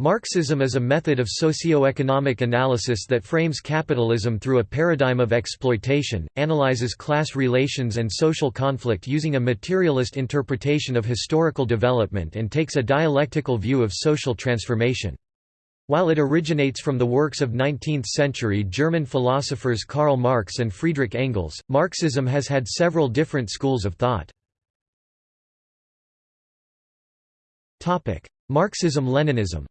Marxism is a method of socio-economic analysis that frames capitalism through a paradigm of exploitation, analyzes class relations and social conflict using a materialist interpretation of historical development and takes a dialectical view of social transformation. While it originates from the works of 19th-century German philosophers Karl Marx and Friedrich Engels, Marxism has had several different schools of thought. Marxism-Leninism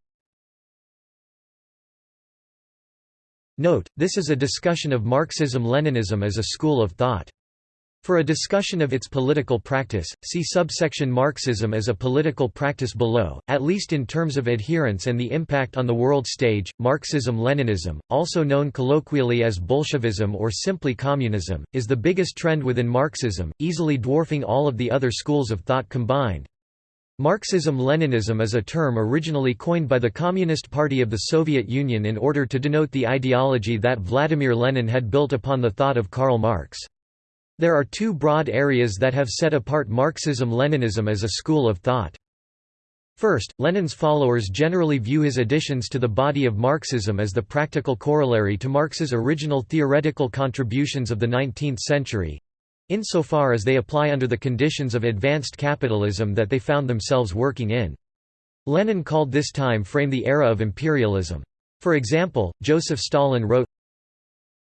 Note, this is a discussion of Marxism-Leninism as a school of thought. For a discussion of its political practice, see subsection Marxism as a political practice below, at least in terms of adherence and the impact on the world stage. Marxism-Leninism, also known colloquially as Bolshevism or simply communism, is the biggest trend within Marxism, easily dwarfing all of the other schools of thought combined. Marxism-Leninism is a term originally coined by the Communist Party of the Soviet Union in order to denote the ideology that Vladimir Lenin had built upon the thought of Karl Marx. There are two broad areas that have set apart Marxism-Leninism as a school of thought. First, Lenin's followers generally view his additions to the body of Marxism as the practical corollary to Marx's original theoretical contributions of the 19th century, insofar as they apply under the conditions of advanced capitalism that they found themselves working in. Lenin called this time frame the era of imperialism. For example, Joseph Stalin wrote,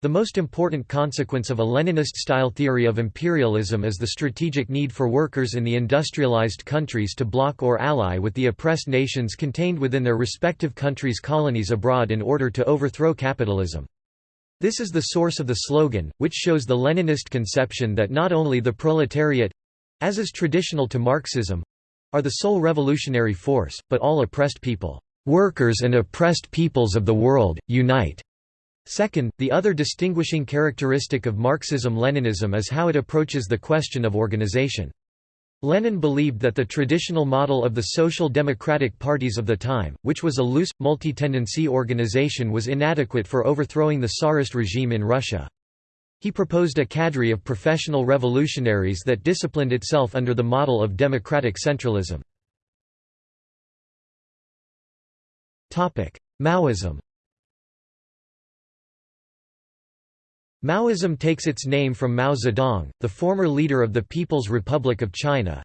the most important consequence of a Leninist-style theory of imperialism is the strategic need for workers in the industrialized countries to block or ally with the oppressed nations contained within their respective countries' colonies abroad in order to overthrow capitalism. This is the source of the slogan, which shows the Leninist conception that not only the proletariat—as is traditional to Marxism—are the sole revolutionary force, but all oppressed people. Workers and oppressed peoples of the world, unite. Second, the other distinguishing characteristic of Marxism-Leninism is how it approaches the question of organization. Lenin believed that the traditional model of the social democratic parties of the time, which was a loose, multi-tendency organization was inadequate for overthrowing the Tsarist regime in Russia. He proposed a cadre of professional revolutionaries that disciplined itself under the model of democratic centralism. Maoism Maoism takes its name from Mao Zedong, the former leader of the People's Republic of China.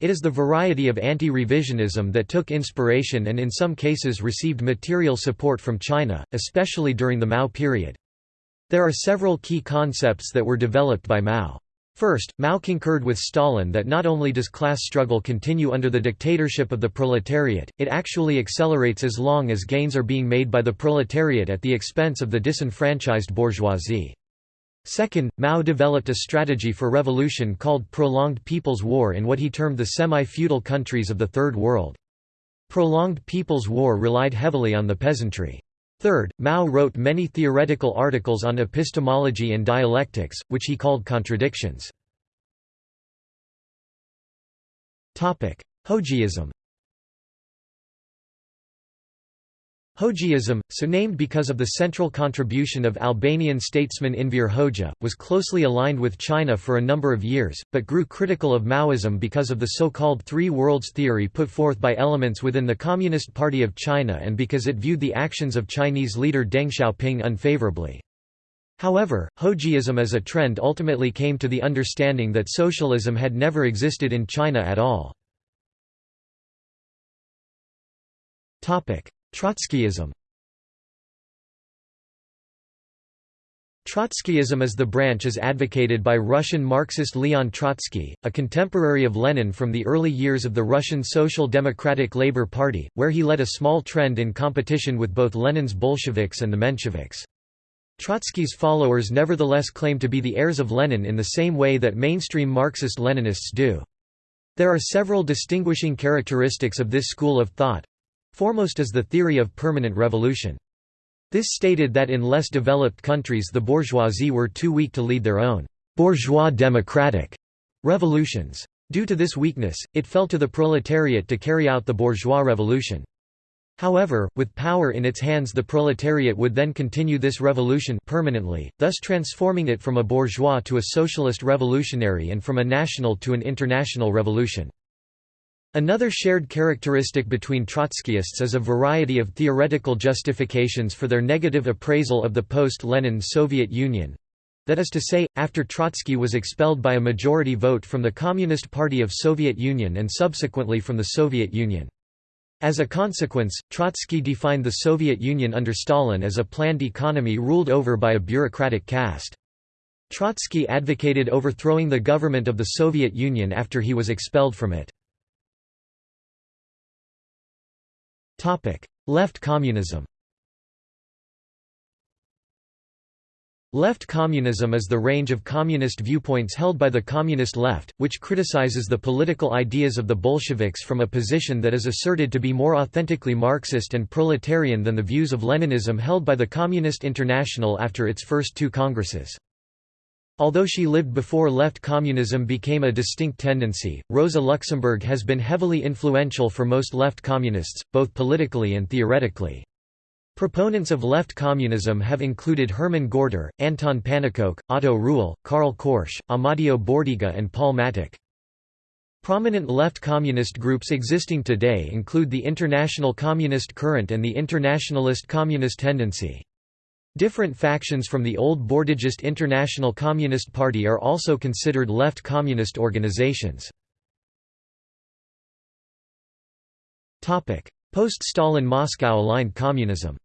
It is the variety of anti-revisionism that took inspiration and in some cases received material support from China, especially during the Mao period. There are several key concepts that were developed by Mao. First, Mao concurred with Stalin that not only does class struggle continue under the dictatorship of the proletariat, it actually accelerates as long as gains are being made by the proletariat at the expense of the disenfranchised bourgeoisie. Second, Mao developed a strategy for revolution called Prolonged People's War in what he termed the semi-feudal countries of the Third World. Prolonged People's War relied heavily on the peasantry. Third, Mao wrote many theoretical articles on epistemology and dialectics, which he called contradictions. Hoxhaism Hoxhaism, so named because of the central contribution of Albanian statesman Enver Hoxha, was closely aligned with China for a number of years, but grew critical of Maoism because of the so-called Three Worlds theory put forth by elements within the Communist Party of China and because it viewed the actions of Chinese leader Deng Xiaoping unfavorably. However, Hoxhaism as a trend ultimately came to the understanding that socialism had never existed in China at all. Trotskyism Trotskyism is the branch as advocated by Russian Marxist Leon Trotsky, a contemporary of Lenin from the early years of the Russian Social Democratic Labour Party, where he led a small trend in competition with both Lenin's Bolsheviks and the Mensheviks. Trotsky's followers nevertheless claim to be the heirs of Lenin in the same way that mainstream Marxist-Leninists do. There are several distinguishing characteristics of this school of thought, Foremost is the theory of permanent revolution. This stated that in less developed countries the bourgeoisie were too weak to lead their own bourgeois democratic revolutions. Due to this weakness, it fell to the proletariat to carry out the bourgeois revolution. However, with power in its hands the proletariat would then continue this revolution permanently, thus transforming it from a bourgeois to a socialist revolutionary and from a national to an international revolution. Another shared characteristic between Trotskyists is a variety of theoretical justifications for their negative appraisal of the post-Lenin Soviet Union. That is to say, after Trotsky was expelled by a majority vote from the Communist Party of Soviet Union and subsequently from the Soviet Union. As a consequence, Trotsky defined the Soviet Union under Stalin as a planned economy ruled over by a bureaucratic caste. Trotsky advocated overthrowing the government of the Soviet Union after he was expelled from it. Left communism Left communism is the range of communist viewpoints held by the communist left, which criticizes the political ideas of the Bolsheviks from a position that is asserted to be more authentically Marxist and proletarian than the views of Leninism held by the Communist International after its first two congresses. Although she lived before left communism became a distinct tendency, Rosa Luxemburg has been heavily influential for most left communists, both politically and theoretically. Proponents of left communism have included Hermann Gorter, Anton Pannekoek, Otto Ruhl, Karl Korsch, Amadeo Bordiga and Paul Mattick. Prominent left communist groups existing today include the International Communist Current and the Internationalist Communist Tendency. Different factions from the old Bordigist International Communist Party are also considered left communist organizations. Post-Stalin Moscow-aligned communism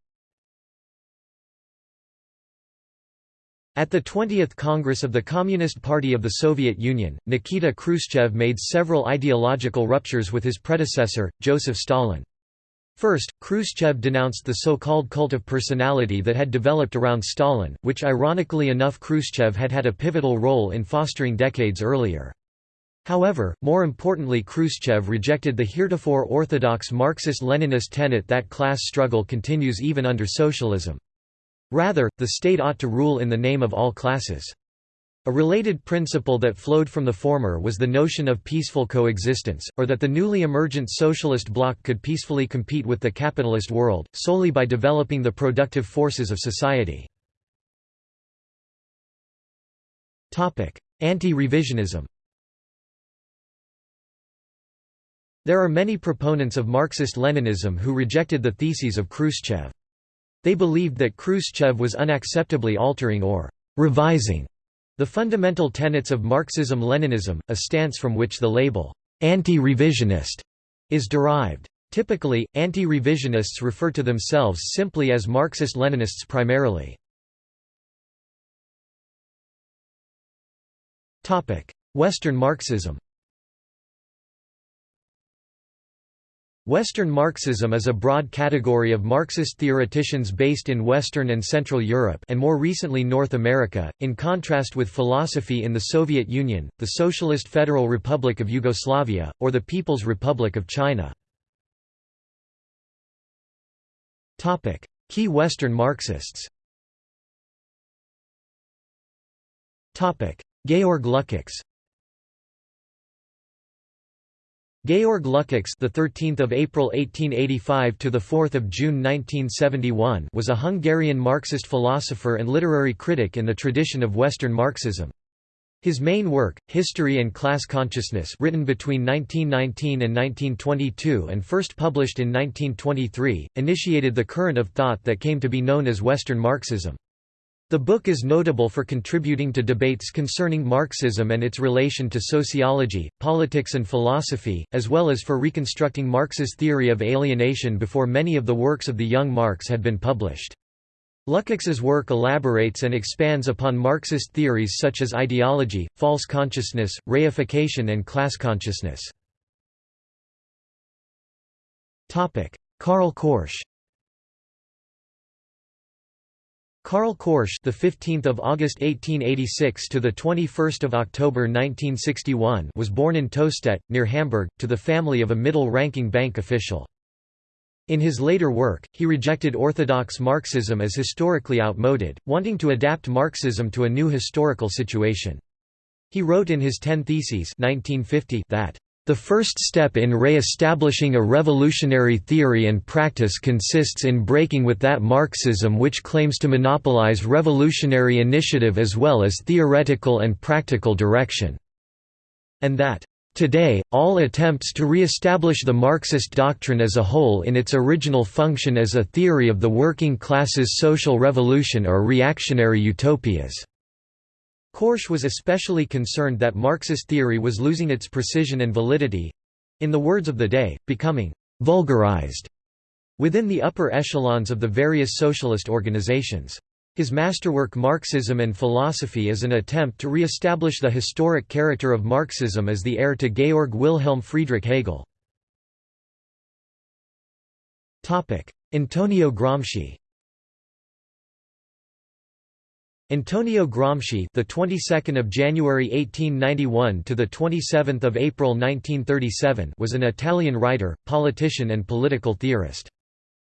At the 20th Congress of the Communist Party of the Soviet Union, Nikita Khrushchev made several ideological ruptures with his predecessor, Joseph Stalin. First, Khrushchev denounced the so-called cult of personality that had developed around Stalin, which ironically enough Khrushchev had had a pivotal role in fostering decades earlier. However, more importantly Khrushchev rejected the heretofore orthodox Marxist-Leninist tenet that class struggle continues even under socialism. Rather, the state ought to rule in the name of all classes. A related principle that flowed from the former was the notion of peaceful coexistence, or that the newly emergent socialist bloc could peacefully compete with the capitalist world, solely by developing the productive forces of society. Anti-revisionism There are many proponents of Marxist-Leninism who rejected the theses of Khrushchev. They believed that Khrushchev was unacceptably altering or revising the fundamental tenets of Marxism-Leninism, a stance from which the label, anti-revisionist, is derived. Typically, anti-revisionists refer to themselves simply as Marxist-Leninists primarily. Western Marxism Western Marxism is a broad category of Marxist theoreticians based in Western and Central Europe and more recently North America, in contrast with philosophy in the Soviet Union, the Socialist Federal Republic of Yugoslavia, or the People's Republic of China. Key Western Marxists Georg Lukács Georg Lukács, the 13th of April 1885 to the 4th of June 1971, was a Hungarian Marxist philosopher and literary critic in the tradition of Western Marxism. His main work, History and Class Consciousness, written between 1919 and 1922 and first published in 1923, initiated the current of thought that came to be known as Western Marxism. The book is notable for contributing to debates concerning Marxism and its relation to sociology, politics and philosophy, as well as for reconstructing Marx's theory of alienation before many of the works of the young Marx had been published. Lukács's work elaborates and expands upon Marxist theories such as ideology, false consciousness, reification and class consciousness. Karl Korsch Karl Korsch, the 15th of August 1886 to the 21st of October 1961, was born in Tostedt, near Hamburg, to the family of a middle-ranking bank official. In his later work, he rejected orthodox Marxism as historically outmoded, wanting to adapt Marxism to a new historical situation. He wrote in his Ten Theses 1950 that the first step in re-establishing a revolutionary theory and practice consists in breaking with that Marxism which claims to monopolize revolutionary initiative as well as theoretical and practical direction, and that Today, all attempts to re-establish the Marxist doctrine as a whole in its original function as a theory of the working class's social revolution are reactionary utopias." Korsch was especially concerned that Marxist theory was losing its precision and validity—in the words of the day, becoming «vulgarized» within the upper echelons of the various socialist organizations. His masterwork Marxism and Philosophy is an attempt to re-establish the historic character of Marxism as the heir to Georg Wilhelm Friedrich Hegel. Antonio Gramsci Antonio Gramsci, the 22nd of January 1891 to the 27th of April 1937, was an Italian writer, politician and political theorist.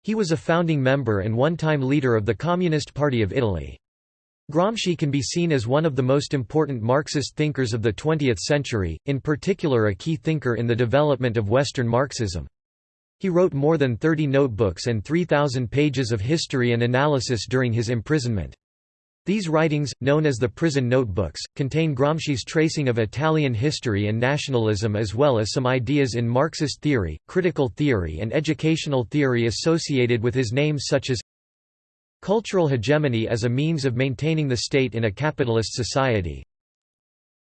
He was a founding member and one-time leader of the Communist Party of Italy. Gramsci can be seen as one of the most important Marxist thinkers of the 20th century, in particular a key thinker in the development of Western Marxism. He wrote more than 30 notebooks and 3,000 pages of history and analysis during his imprisonment. These writings, known as the Prison Notebooks, contain Gramsci's tracing of Italian history and nationalism as well as some ideas in Marxist theory, critical theory and educational theory associated with his name such as Cultural hegemony as a means of maintaining the state in a capitalist society.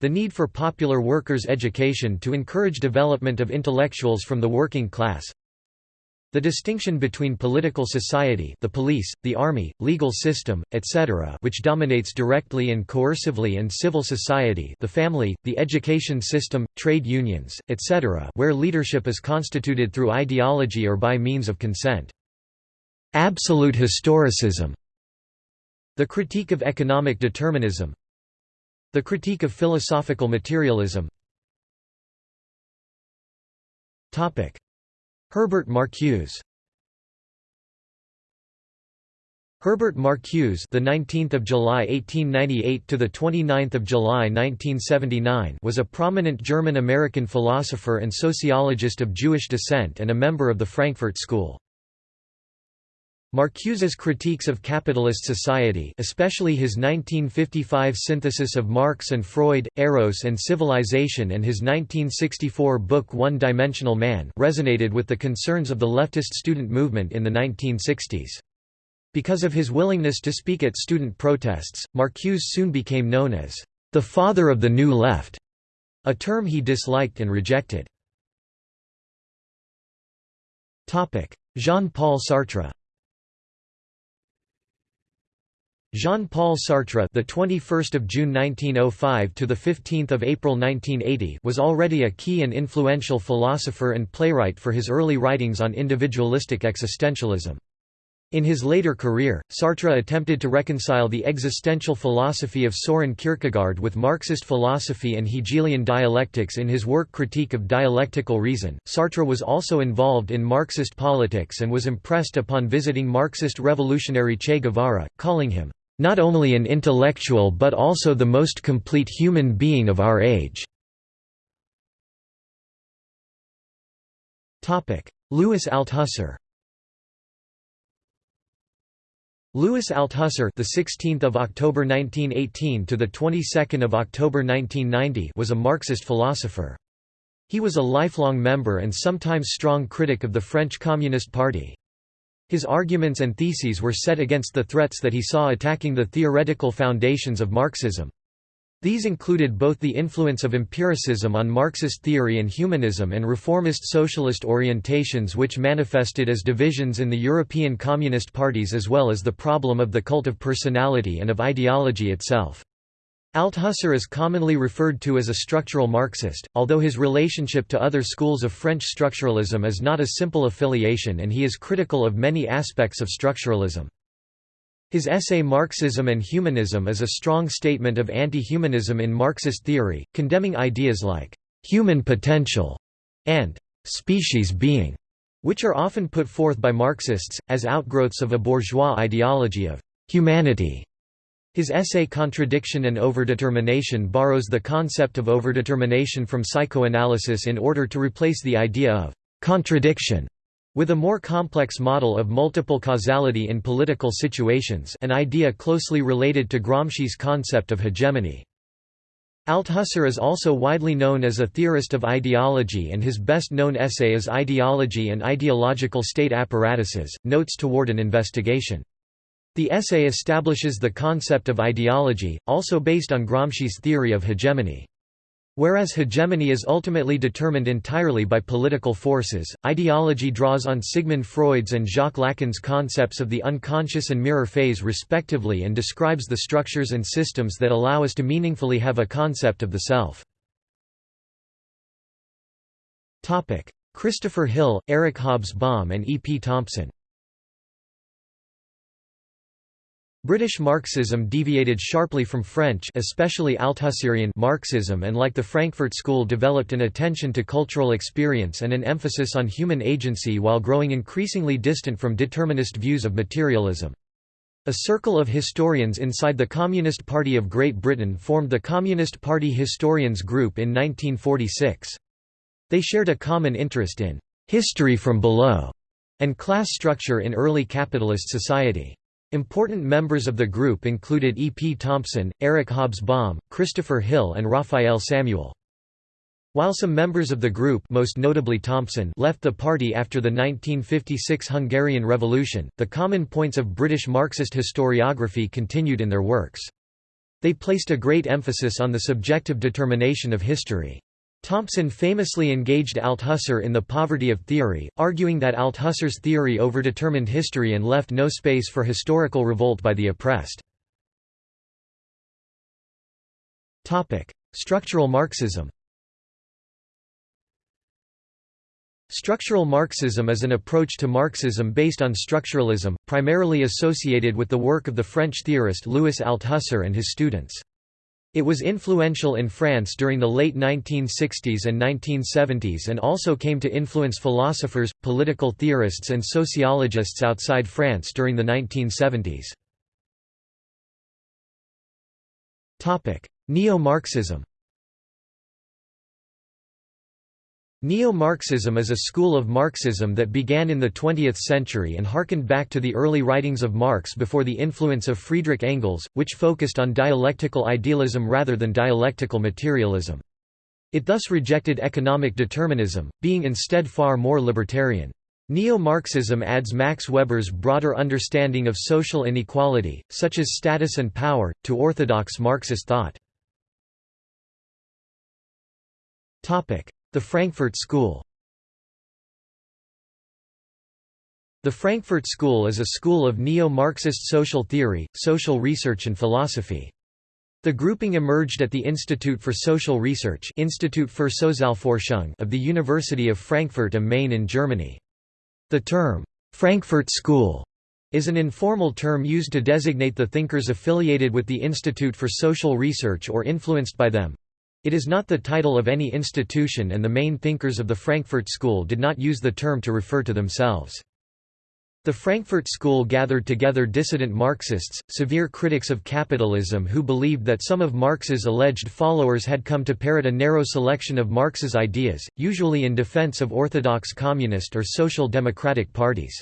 The need for popular workers' education to encourage development of intellectuals from the working class the distinction between political society the police, the army, legal system, etc. which dominates directly and coercively and civil society the family, the education system, trade unions, etc. where leadership is constituted through ideology or by means of consent. Absolute historicism The critique of economic determinism The critique of philosophical materialism Herbert Marcuse Herbert Marcuse, the 19th of July 1898 to the 29th of July 1979, was a prominent German-American philosopher and sociologist of Jewish descent and a member of the Frankfurt School. Marcuse's critiques of capitalist society especially his 1955 synthesis of Marx and Freud, Eros and Civilization and his 1964 book One-Dimensional Man resonated with the concerns of the leftist student movement in the 1960s. Because of his willingness to speak at student protests, Marcuse soon became known as the father of the New Left, a term he disliked and rejected. Jean-Paul Sartre Jean-Paul Sartre, the 21st of June 1905 to the 15th of April 1980, was already a key and influential philosopher and playwright for his early writings on individualistic existentialism. In his later career, Sartre attempted to reconcile the existential philosophy of Soren Kierkegaard with Marxist philosophy and Hegelian dialectics in his work Critique of Dialectical Reason. Sartre was also involved in Marxist politics and was impressed upon visiting Marxist revolutionary Che Guevara, calling him not only an intellectual but also the most complete human being of our age." Louis Althusser Louis Althusser, the 16th of October 1918 to the 22nd of October 1990, was a Marxist philosopher. He was a lifelong member and sometimes strong critic of the French Communist Party. His arguments and theses were set against the threats that he saw attacking the theoretical foundations of Marxism. These included both the influence of empiricism on Marxist theory and humanism and reformist socialist orientations which manifested as divisions in the European Communist parties as well as the problem of the cult of personality and of ideology itself. Althusser is commonly referred to as a structural Marxist, although his relationship to other schools of French structuralism is not a simple affiliation and he is critical of many aspects of structuralism. His essay Marxism and Humanism is a strong statement of anti-humanism in Marxist theory, condemning ideas like «human potential» and «species being», which are often put forth by Marxists, as outgrowths of a bourgeois ideology of «humanity» His essay Contradiction and Overdetermination borrows the concept of overdetermination from psychoanalysis in order to replace the idea of «contradiction» with a more complex model of multiple causality in political situations an idea closely related to Gramsci's concept of hegemony. Althusser is also widely known as a theorist of ideology and his best-known essay is Ideology and Ideological State Apparatuses, Notes Toward an Investigation. The essay establishes the concept of ideology, also based on Gramsci's theory of hegemony. Whereas hegemony is ultimately determined entirely by political forces, ideology draws on Sigmund Freud's and Jacques Lacan's concepts of the unconscious and mirror phase respectively and describes the structures and systems that allow us to meaningfully have a concept of the self. Christopher Hill, Eric Hobsbawm and E. P. Thompson British Marxism deviated sharply from French especially Althusserian Marxism and like the Frankfurt School developed an attention to cultural experience and an emphasis on human agency while growing increasingly distant from determinist views of materialism. A circle of historians inside the Communist Party of Great Britain formed the Communist Party Historians Group in 1946. They shared a common interest in «history from below» and class structure in early capitalist society. Important members of the group included E. P. Thompson, Eric Hobsbawm, Christopher Hill and Raphael Samuel. While some members of the group most notably Thompson left the party after the 1956 Hungarian Revolution, the common points of British Marxist historiography continued in their works. They placed a great emphasis on the subjective determination of history. Thompson famously engaged Althusser in the poverty of theory, arguing that Althusser's theory overdetermined history and left no space for historical revolt by the oppressed. Structural Marxism Structural Marxism is an approach to Marxism based on structuralism, primarily associated with the work of the French theorist Louis Althusser and his students. It was influential in France during the late 1960s and 1970s and also came to influence philosophers, political theorists and sociologists outside France during the 1970s. Neo-Marxism Neo-Marxism is a school of Marxism that began in the 20th century and harkened back to the early writings of Marx before the influence of Friedrich Engels, which focused on dialectical idealism rather than dialectical materialism. It thus rejected economic determinism, being instead far more libertarian. Neo-Marxism adds Max Weber's broader understanding of social inequality, such as status and power, to orthodox Marxist thought. The Frankfurt School The Frankfurt School is a school of neo-Marxist social theory, social research and philosophy. The grouping emerged at the Institute for Social Research Institut für Sozialforschung of the University of Frankfurt am Main in Germany. The term, "'Frankfurt School' is an informal term used to designate the thinkers affiliated with the Institute for Social Research or influenced by them. It is not the title of any institution and the main thinkers of the Frankfurt School did not use the term to refer to themselves. The Frankfurt School gathered together dissident Marxists, severe critics of capitalism who believed that some of Marx's alleged followers had come to parrot a narrow selection of Marx's ideas, usually in defense of orthodox communist or social democratic parties.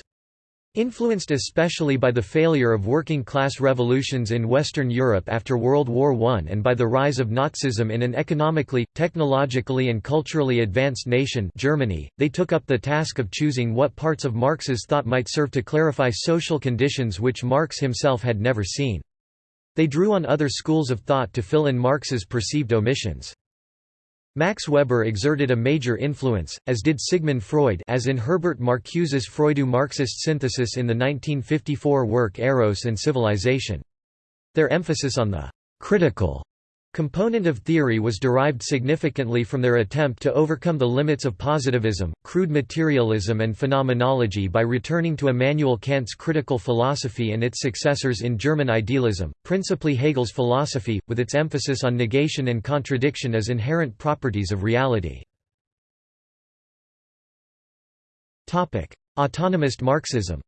Influenced especially by the failure of working-class revolutions in Western Europe after World War I and by the rise of Nazism in an economically, technologically and culturally advanced nation Germany, they took up the task of choosing what parts of Marx's thought might serve to clarify social conditions which Marx himself had never seen. They drew on other schools of thought to fill in Marx's perceived omissions. Max Weber exerted a major influence, as did Sigmund Freud as in Herbert Marcuse's Freudo-Marxist synthesis in the 1954 work Eros and Civilization. Their emphasis on the «critical» component of theory was derived significantly from their attempt to overcome the limits of positivism, crude materialism and phenomenology by returning to Immanuel Kant's critical philosophy and its successors in German idealism, principally Hegel's philosophy, with its emphasis on negation and contradiction as inherent properties of reality. Autonomist Marxism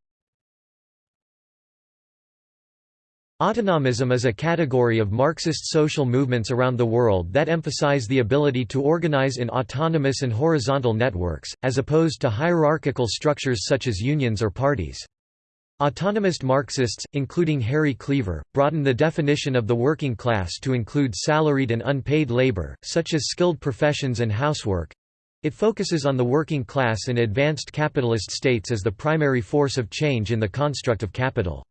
Autonomism is a category of Marxist social movements around the world that emphasize the ability to organize in autonomous and horizontal networks, as opposed to hierarchical structures such as unions or parties. Autonomist Marxists, including Harry Cleaver, broaden the definition of the working class to include salaried and unpaid labor, such as skilled professions and housework. It focuses on the working class in advanced capitalist states as the primary force of change in the construct of capital.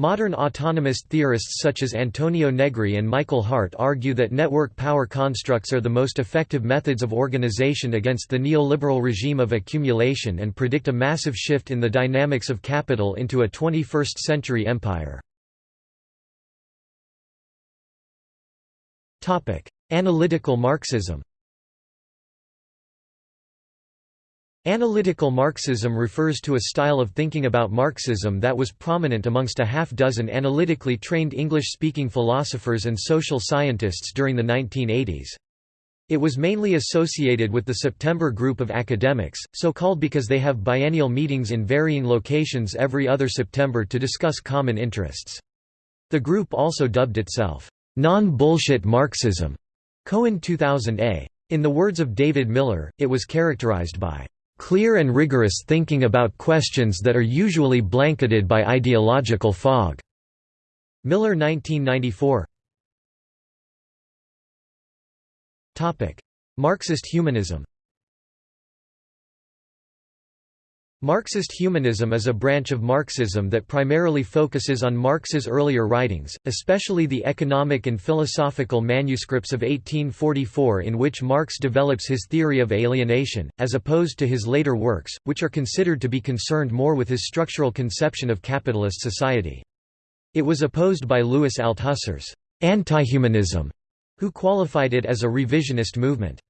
Modern autonomist theorists such as Antonio Negri and Michael Hardt argue that network power constructs are the most effective methods of organization against the neoliberal regime of accumulation and predict a massive shift in the dynamics of capital into a 21st-century empire. Analytical Marxism Analytical Marxism refers to a style of thinking about Marxism that was prominent amongst a half-dozen analytically trained English-speaking philosophers and social scientists during the 1980s. It was mainly associated with the September group of academics, so called because they have biennial meetings in varying locations every other September to discuss common interests. The group also dubbed itself, "...non-bullshit Marxism", Cohen 2000a. In the words of David Miller, it was characterized by clear and rigorous thinking about questions that are usually blanketed by ideological fog." Miller 1994 Marxist humanism Marxist humanism is a branch of Marxism that primarily focuses on Marx's earlier writings, especially the economic and philosophical manuscripts of 1844 in which Marx develops his theory of alienation, as opposed to his later works, which are considered to be concerned more with his structural conception of capitalist society. It was opposed by Louis Althusser's anti-humanism, who qualified it as a revisionist movement.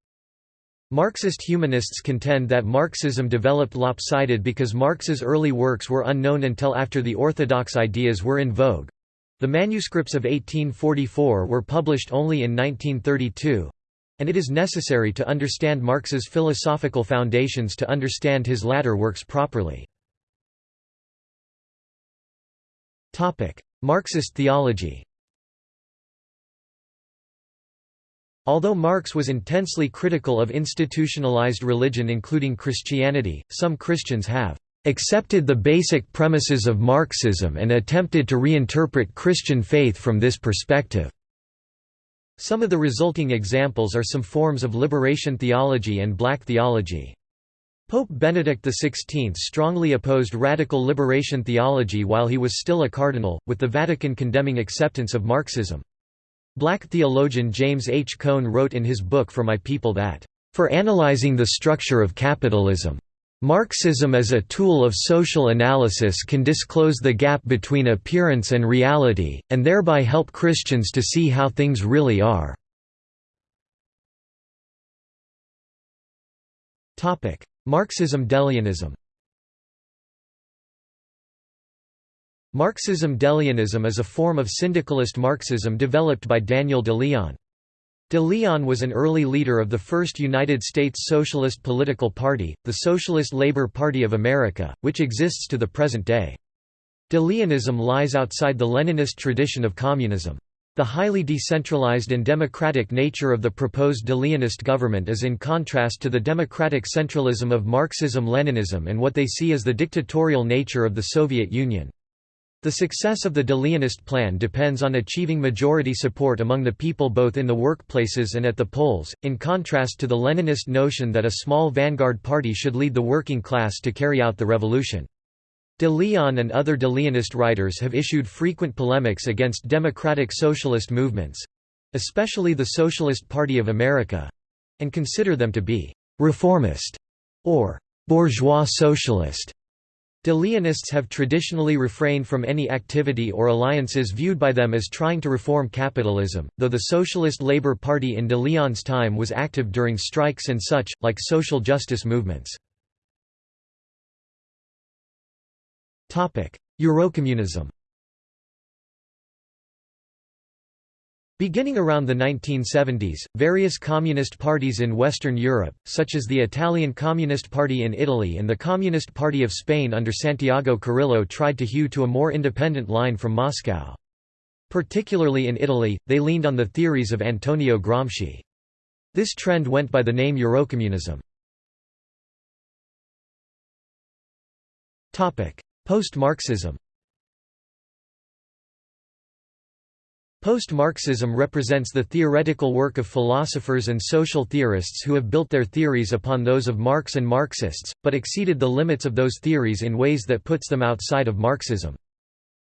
Marxist humanists contend that Marxism developed lopsided because Marx's early works were unknown until after the orthodox ideas were in vogue. The manuscripts of 1844 were published only in 1932 and it is necessary to understand Marx's philosophical foundations to understand his latter works properly. Marxist theology Although Marx was intensely critical of institutionalized religion including Christianity, some Christians have accepted the basic premises of Marxism and attempted to reinterpret Christian faith from this perspective. Some of the resulting examples are some forms of liberation theology and black theology. Pope Benedict XVI strongly opposed radical liberation theology while he was still a cardinal, with the Vatican condemning acceptance of Marxism. Black theologian James H. Cone wrote in his book For My People that, "...for analyzing the structure of capitalism. Marxism as a tool of social analysis can disclose the gap between appearance and reality, and thereby help Christians to see how things really are." Marxism-De Leonism Marxism-De Leonism is a form of syndicalist Marxism developed by Daniel de Leon. De Leon was an early leader of the first United States Socialist political party, the Socialist Labor Party of America, which exists to the present day. De Leonism lies outside the Leninist tradition of communism. The highly decentralized and democratic nature of the proposed de Leonist government is in contrast to the democratic centralism of Marxism-Leninism and what they see as the dictatorial nature of the Soviet Union. The success of the de Leonist plan depends on achieving majority support among the people both in the workplaces and at the polls, in contrast to the Leninist notion that a small vanguard party should lead the working class to carry out the revolution. De Leon and other de Leonist writers have issued frequent polemics against democratic socialist movements—especially the Socialist Party of America—and consider them to be «reformist» or «bourgeois socialist». De Leonists have traditionally refrained from any activity or alliances viewed by them as trying to reform capitalism, though the Socialist Labour Party in de Leon's time was active during strikes and such, like social justice movements. Eurocommunism Beginning around the 1970s, various communist parties in Western Europe, such as the Italian Communist Party in Italy and the Communist Party of Spain under Santiago Carrillo tried to hew to a more independent line from Moscow. Particularly in Italy, they leaned on the theories of Antonio Gramsci. This trend went by the name Eurocommunism. Post-Marxism Post-Marxism represents the theoretical work of philosophers and social theorists who have built their theories upon those of Marx and Marxists, but exceeded the limits of those theories in ways that puts them outside of Marxism.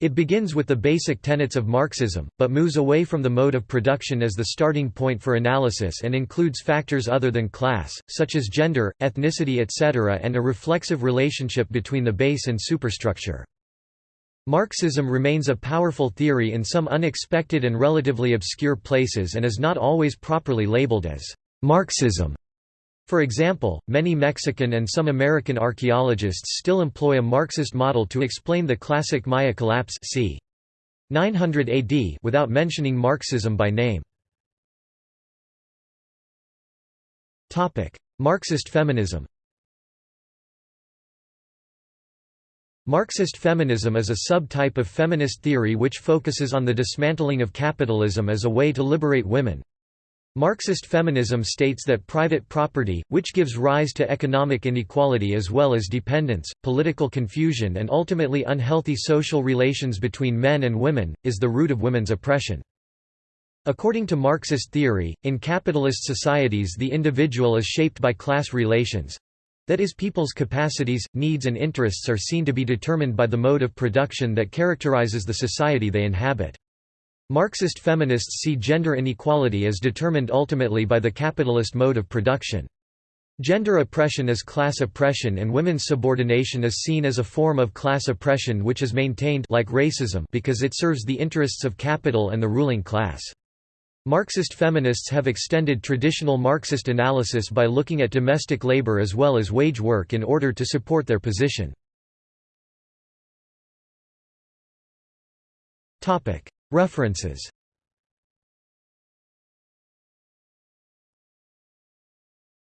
It begins with the basic tenets of Marxism, but moves away from the mode of production as the starting point for analysis and includes factors other than class, such as gender, ethnicity etc. and a reflexive relationship between the base and superstructure. Marxism remains a powerful theory in some unexpected and relatively obscure places and is not always properly labeled as Marxism. For example, many Mexican and some American archaeologists still employ a Marxist model to explain the classic Maya collapse c. 900 AD without mentioning Marxism by name. Marxist feminism Marxist feminism is a subtype of feminist theory which focuses on the dismantling of capitalism as a way to liberate women. Marxist feminism states that private property, which gives rise to economic inequality as well as dependence, political confusion and ultimately unhealthy social relations between men and women, is the root of women's oppression. According to Marxist theory, in capitalist societies the individual is shaped by class relations, that is people's capacities, needs and interests are seen to be determined by the mode of production that characterizes the society they inhabit. Marxist feminists see gender inequality as determined ultimately by the capitalist mode of production. Gender oppression is class oppression and women's subordination is seen as a form of class oppression which is maintained like racism because it serves the interests of capital and the ruling class. Marxist feminists have extended traditional Marxist analysis by looking at domestic labor as well as wage work in order to support their position. References